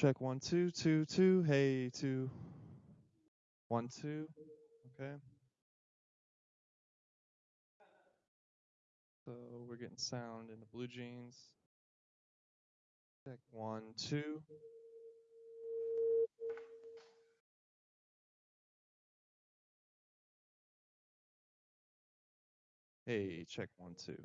Check one, two, two, two. Hey, two. One, two. Okay. So we're getting sound in the blue jeans. Check one, two. Hey, check one, two.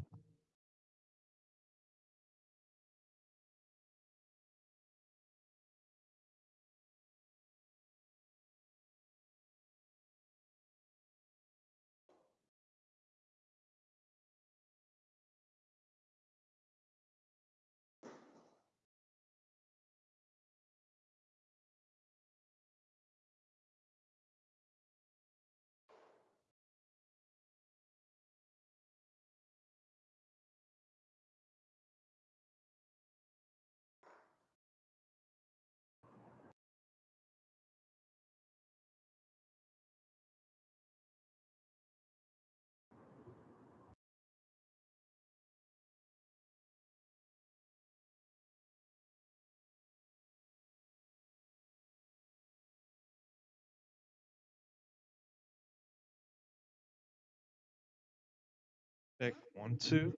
Check one, two.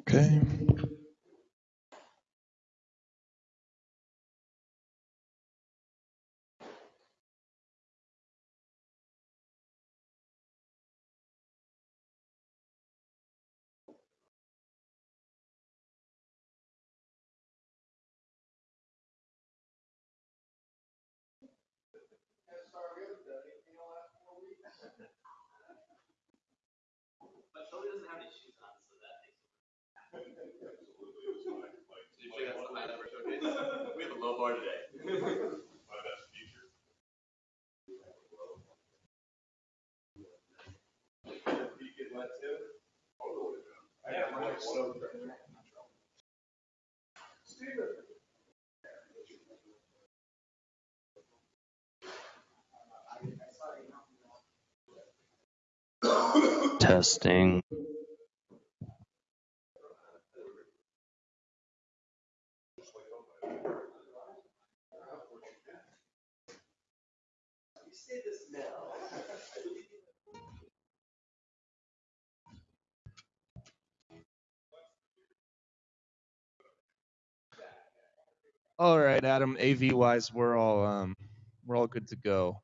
Okay. But Philly doesn't have any shoes on, so that makes it. Do you think that's the high number showcase? We have a low bar today. Testing. You say the smell. All right, Adam. AV wise, we're all um, we're all good to go.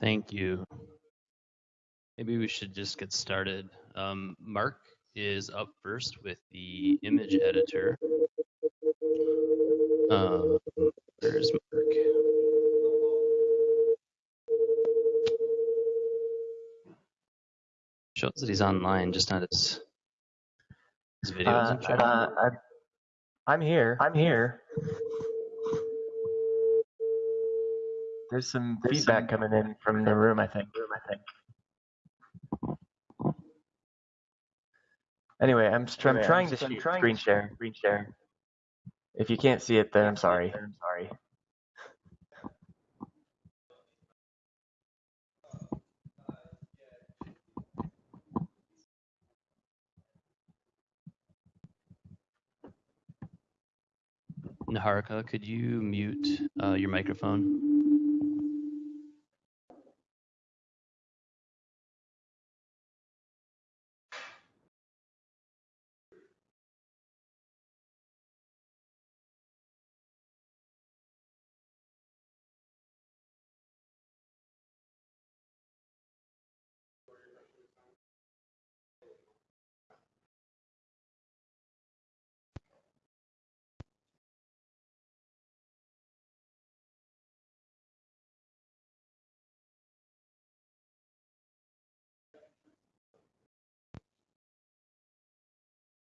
Thank you. Maybe we should just get started. Um, Mark is up first with the image editor. Um, where's Mark? Shows that he's online, just not his his video Uh, doesn't show. uh, I'm, I'm here. I'm here. There's some feedback coming in from the room, I think. Room, I think. Anyway, I'm, str- I'm trying I'm to str- I'm trying screen to share. Screen share. If you can't see it, then I'm sorry. I'm sorry. Niharika, could you mute uh, your microphone?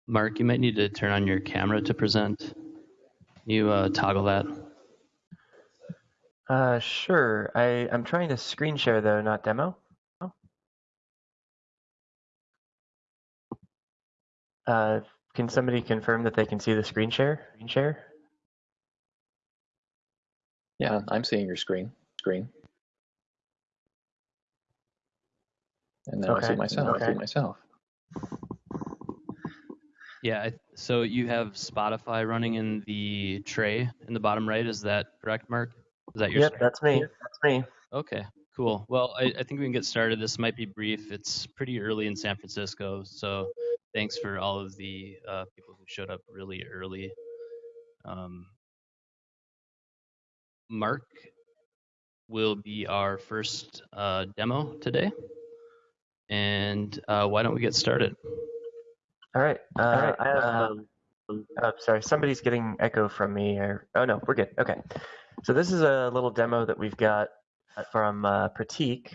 Mark, you might need to turn on your camera to present. You uh, toggle that. Uh, sure. I, I'm trying to screen share though, not demo. Oh. Uh, can somebody confirm that they can see the screen share? Screen share? Yeah, I'm seeing your screen. Screen. And now I see Okay, myself. I see myself. Yeah, so you have Spotify running in the tray in the bottom right. Is that correct, Mark? Is that your Yep, that's me. That's me. Okay, cool. Well, I, I think we can get started. This might be brief. It's pretty early in San Francisco, so thanks for all of the uh, people who showed up really early. Um, Mark will be our first uh, demo today, and uh, why don't we get started? All right. Uh, I have, um, oh, sorry, somebody's getting echo from me. Or, oh, no, we're good. Okay. So this is a little demo that we've got from uh, Pratik,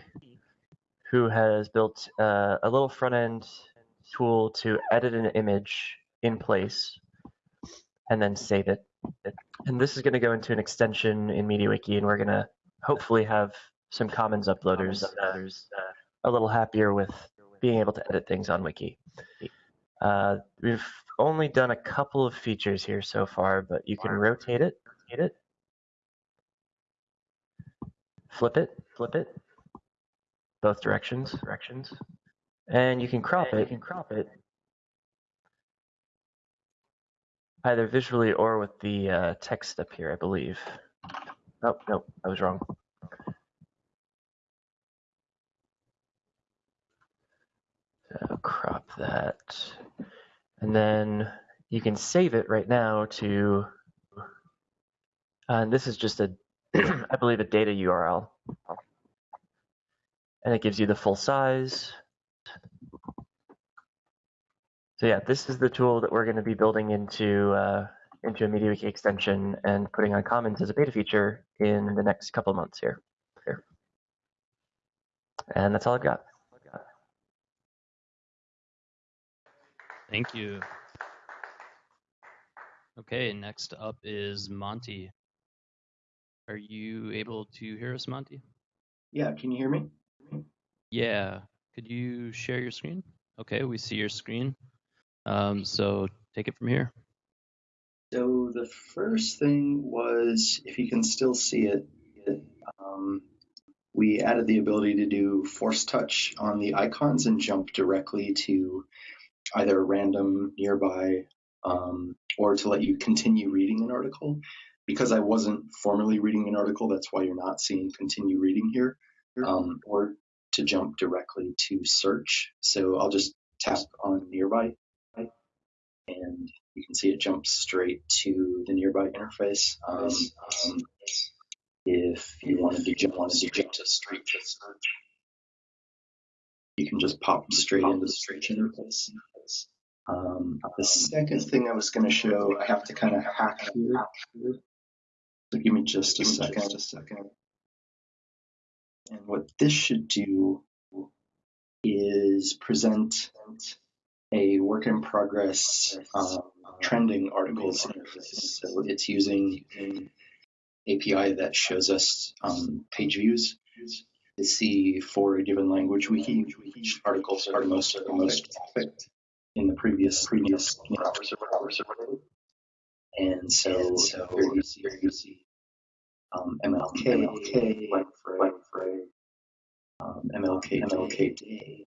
who has built uh, a little front end tool to edit an image in place and then save it. And this is going to go into an extension in MediaWiki, and we're going to hopefully have some Commons uploaders uh, a little happier with being able to edit things on Wiki. Uh, we've only done a couple of features here so far, but you can rotate it, rotate it, flip it, flip it, both directions, directions, and you can crop it. You can crop it either visually or with the uh, text up here, I believe. Oh no, I was wrong. So crop that. And then you can save it right now to, uh, and this is just a, I believe, a data URL. And it gives you the full size. So yeah, this is the tool that we're going to be building into uh, into a MediaWiki extension and putting on Commons as a beta feature in the next couple months here. here. And that's all I've got. Thank you. Okay, next up is Monty. Are you able to hear us, Monty? Yeah, can you hear me? Yeah. Could you share your screen? Okay, we see your screen. Um, so take it from here. So the first thing was, if you can still see it, um, we added the ability to do force touch on the icons and jump directly to either random nearby um, or to let you continue reading an article. Because I wasn't formally reading an article, that's why you're not seeing continue reading here, um, or to jump directly to search. So I'll just tap on nearby and you can see it jumps straight to the nearby interface. Um, um, if you wanted to jump, wanted to jump to straight to search, you can just pop straight into the search interface. Um, the second thing I was going to show, I have to kind of hack here. So give me just a second. Just a second. And what this should do is present a work in progress um, trending articles interface. So it's using an API that shows us um, page views to see for a given language wiki which articles are the most the most trafficked in the previous previous you know, hours or hours or whatever. And so, so here you see, here you see um, MLK, MLK, um, MLK, MLK Day,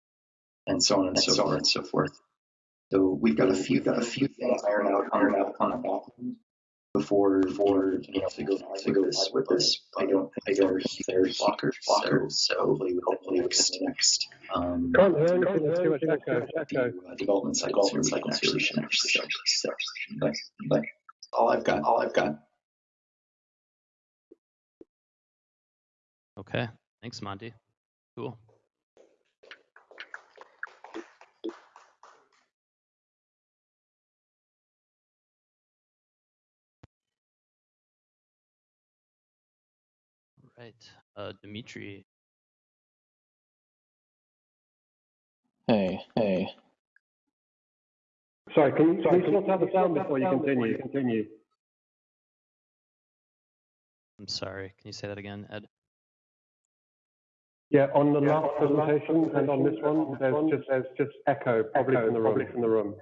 and so on and so, on and so forth. So we've got a few got a few things ironed out ironed out on the back end before before you know to go to go this with this. I don't I think there's there's blockers blockers. So hopefully with hopefully next next um Can't hear anything. There's too much echo. Echo. the, uh, development cycles here we can actually we can actually start. But but all I've got all I've got. Okay, thanks, Monty. Cool. Right, uh, Dimitri. Hey, hey. Sorry, can you, can you sort out the sound before you continue? Continue. I'm sorry. Can you say that again, Ed? Yeah, on the last presentation and on this one, there's just there's just echo, probably from the room. From the room.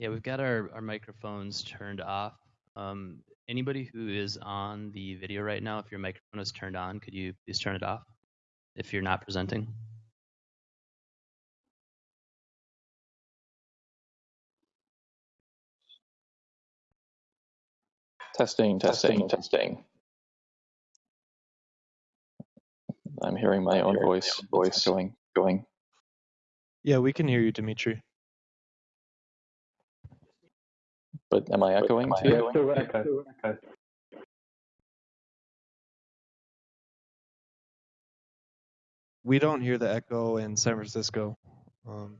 Yeah, we've got our, our microphones turned off. Um, anybody who is on the video right now, if your microphone is turned on, could you please turn it off if you're not presenting? Testing, testing, testing. I'm hearing my own voice, voice going, going. Yeah, we can hear you, Dimitri. But am I echoing too? Yeah, still echo. echo. We don't hear the echo in San Francisco. Um,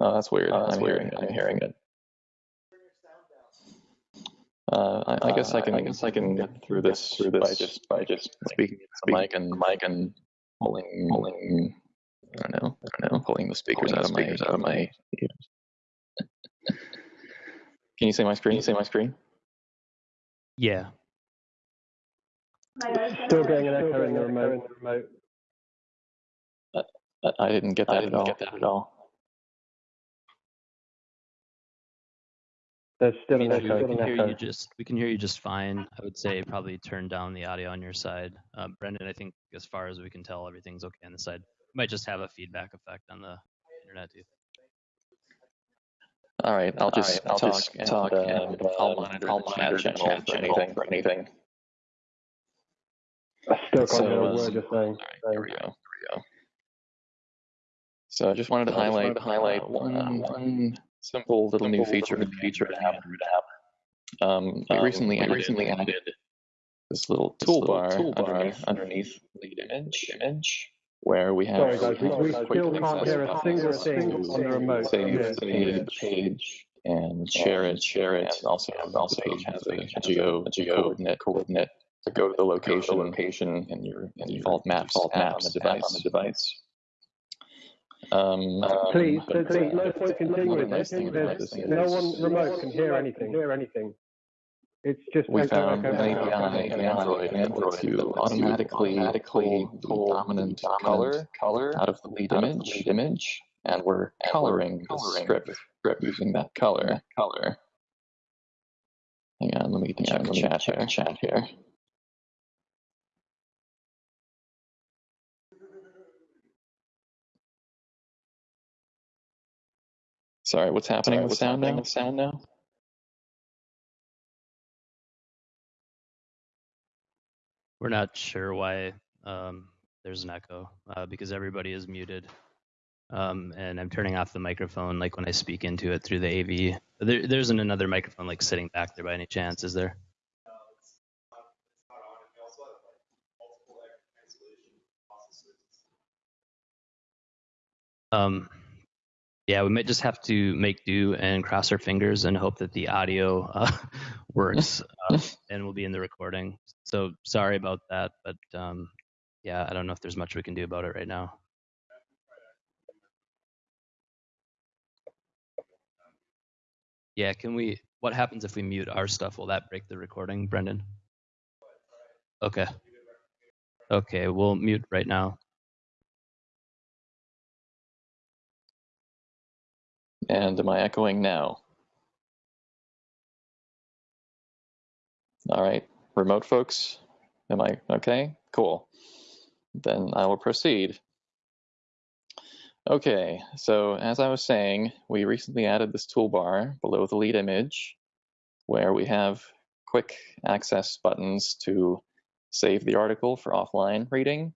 Oh, that's weird. Oh, that's I'm weird. hearing, I'm hearing it. Uh, I, I guess I can, I guess I can get through this through this by just by just speaking into the mic and mic and pulling pulling. I don't know. I don't know. Pulling the speakers out of my out of my. ears. Can you see my screen? Can you see my screen? Yeah. Still getting an echo in the remote. I, I didn't get that at all. Get that at all. There's still an We can hear you just we can hear you just fine. I would say probably turn down the audio on your side. Uh, Brendan, I think as far as we can tell, everything's okay on the side. Might just have a feedback effect on the internet too. All right, I'll just I'll talk, just and, talk and, I'll uh, monitor I'll the monitor chat channel chat for anything. For anything. I still can't So, hear a uh, word you're saying. All right, here we go. Here we go. So I just wanted to So just highlight wanted to highlight, uh, uh, one one simple little new feature little feature the in Android the app. Um, we Um, recently we recently added this little this little toolbar, toolbar underneath underneath lead image image where we have Sorry guys, we, we still can't hear a single thing on the remote. save Yeah. the page, page and share it, share it, and also and also the page has a, a geo a geo coordinate coordinate to go to the location location in your in default maps default app on the device on the device. Um, Please, but, there's, there's uh, no point continuing another with nice this. There's, this no one remote can hear anything. Hear anything. It's just we found an API echo. in Android that lets you automatically pull the dominant color color out of the lead image image, and we're coloring the strip strip using that color color. Hang on, let me check the chat here. Chat here. Sorry, what's happening with sound now? Sound now? We're not sure why um, there's an echo uh, because everybody is muted. Um, and I'm turning off the microphone like when I speak into it through the AV. There, there isn't another microphone like sitting back there by any chance, is there? Um, yeah, we might just have to make do and cross our fingers and hope that the audio uh, works uh, and will be in the recording. So sorry about that, but um, yeah, I don't know if there's much we can do about it right now. Yeah, can we? What happens if we mute our stuff? Will that break the recording, Brendan? Okay. Okay, we'll mute right now. And am I echoing now? All right, remote folks, am I okay? Cool. Then I will proceed. Okay, so as I was saying, we recently added this toolbar below the lead image where we have quick access buttons to save the article for offline reading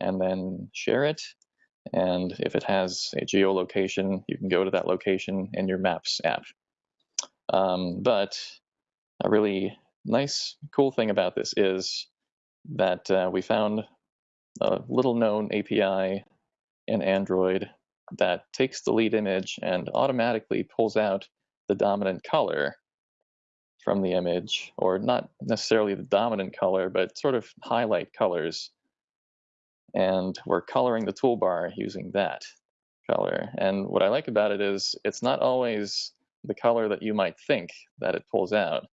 and then share it. And if it has a geolocation, you can go to that location in your Maps app. Um, but a really nice, cool thing about this is that uh, we found a little known API in Android that takes the lead image and automatically pulls out the dominant color from the image, or not necessarily the dominant color, but sort of highlight colors. And we're coloring the toolbar using that color. And what I like about it is it's not always the color that you might think that it pulls out.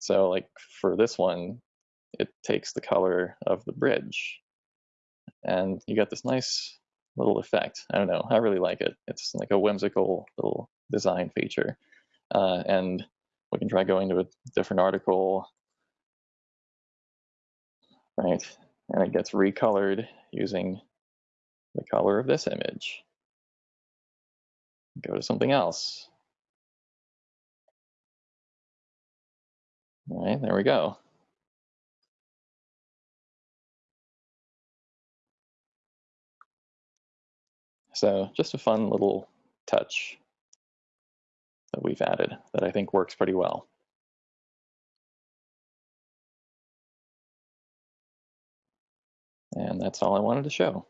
So like for this one, it takes the color of the bridge. And you get this nice little effect. I don't know. I really like it. It's like a whimsical little design feature. uh, and we can try going to a different article, right? And it gets recolored using the color of this image. Go to something else. All right, there we go. So just a fun little touch that we've added that I think works pretty well. And that's all I wanted to show.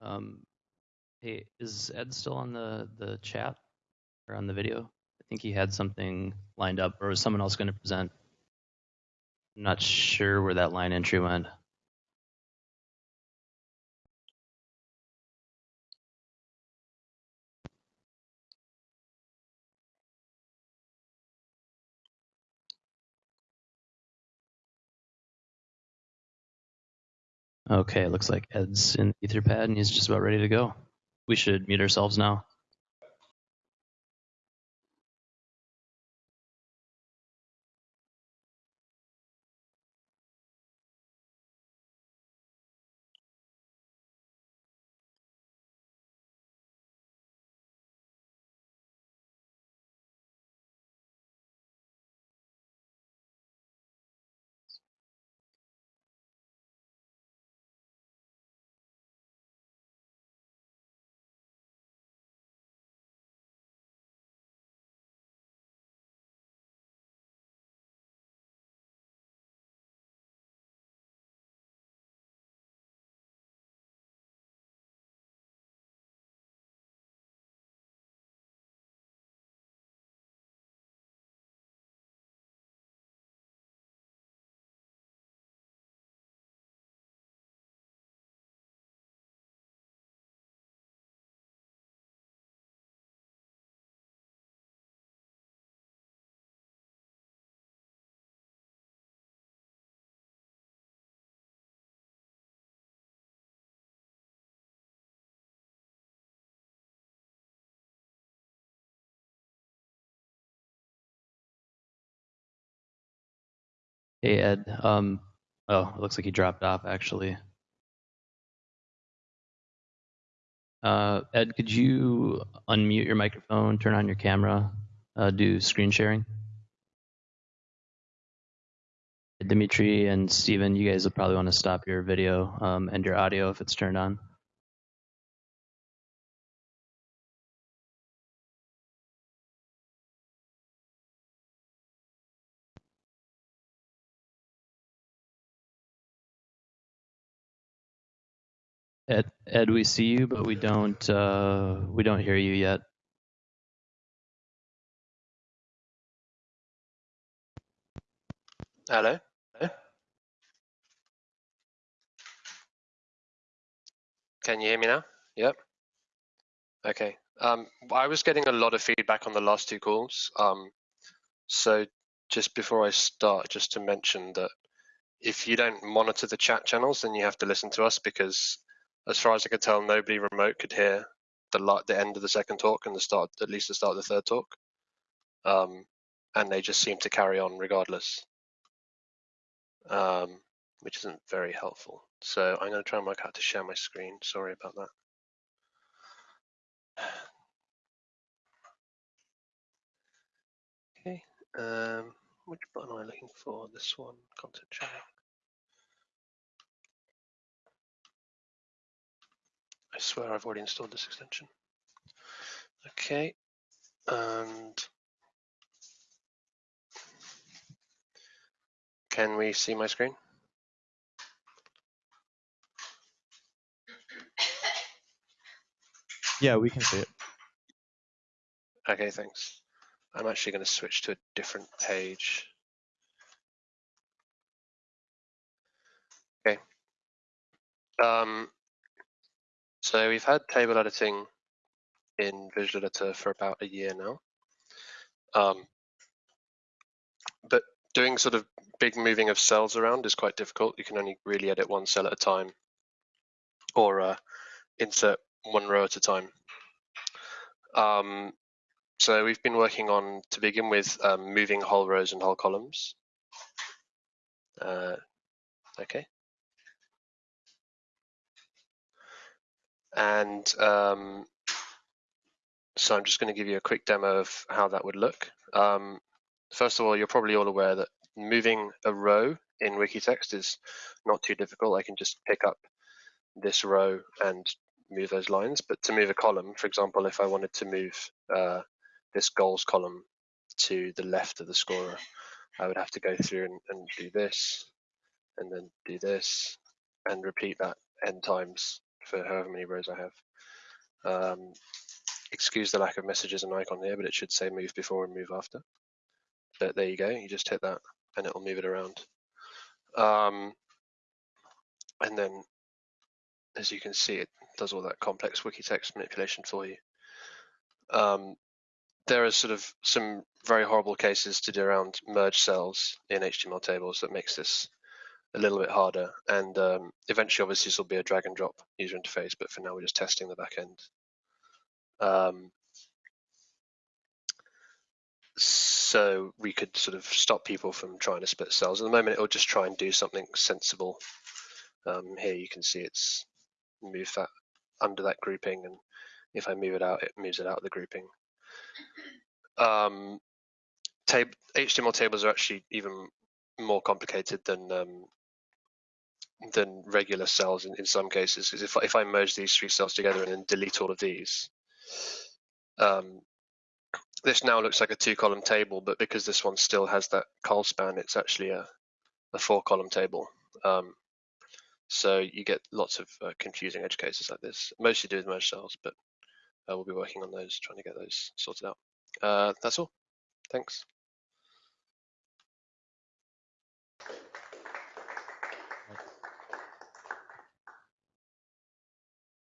Um, hey, is Ed still on the the chat or on the video? I think he had something lined up, or was someone else going to present? I'm not sure where that line entry went. Okay, looks like Ed's in the Etherpad and he's just about ready to go. We should mute ourselves now. Hey Ed, um, oh, it looks like he dropped off actually. Uh, Ed, could you unmute your microphone, turn on your camera, uh, do screen sharing? Dimitri and Steven, you guys will probably want to stop your video um, and your audio if it's turned on. Ed, Ed, we see you, but we don't uh, we don't hear you yet. Hello? Hello? Can you hear me now? Yep. Okay. Um, I was getting a lot of feedback on the last two calls. Um, so just before I start, just to mention that if you don't monitor the chat channels, then you have to listen to us because, as far as I could tell, nobody remote could hear the the end of the second talk and the start, at least the start of the third talk. Um, and they just seem to carry on regardless um, which isn't very helpful. So I'm going to try and work out to share my screen. Sorry about that. Okay, um, which button am I looking for? This one, content sharing. I swear I've already installed this extension. Okay, and Can we see my screen? Yeah, we can see it. Okay, thanks. I'm actually going to switch to a different page. Okay. Um, so we've had table editing in Visual Editor for about a year now. Um, but doing sort of big moving of cells around is quite difficult. You can only really edit one cell at a time or uh, insert one row at a time. Um, so we've been working on, to begin with, um, moving whole rows and whole columns. Uh, okay. And um, so I'm just going to give you a quick demo of how that would look. Um, first of all, you're probably all aware that moving a row in Wikitext is not too difficult. I can just pick up this row and move those lines. But to move a column, for example, if I wanted to move uh, this goals column to the left of the scorer, I would have to go through and, and do this, and then do this, and repeat that n times for however many rows I have. Um, excuse the lack of messages and icon here, but it should say move before and move after. But there you go, you just hit that and it'll move it around. Um, and then, as you can see, it does all that complex wiki text manipulation for you. Um, there are sort of some very horrible cases to do around merge cells in HTML tables that makes this a little bit harder. And um, eventually, obviously, this will be a drag and drop user interface, but for now, we're just testing the back end. Um, so we could sort of stop people from trying to split cells. At the moment, it'll just try and do something sensible. Um, here you can see it's move that under that grouping, and if I move it out, it moves it out of the grouping. Um, tab HTML tables are actually even more complicated than um, than regular cells in, in some cases. Because if if I merge these three cells together and then delete all of these, um, this now looks like a two-column table, but because this one still has that col span, it's actually a, a four-column table. Um, so you get lots of uh, confusing edge cases like this, mostly do with merge cells, but uh, we'll be working on those, trying to get those sorted out. Uh, that's all. Thanks.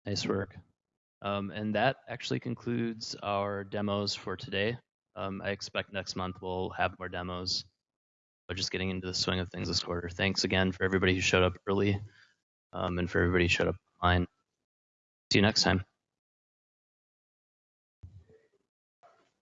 Nice work. Um, and that actually concludes our demos for today. Um, I expect next month we'll have more demos. But just getting into the swing of things this quarter. Thanks again for everybody who showed up early um, and for everybody who showed up online. See you next time.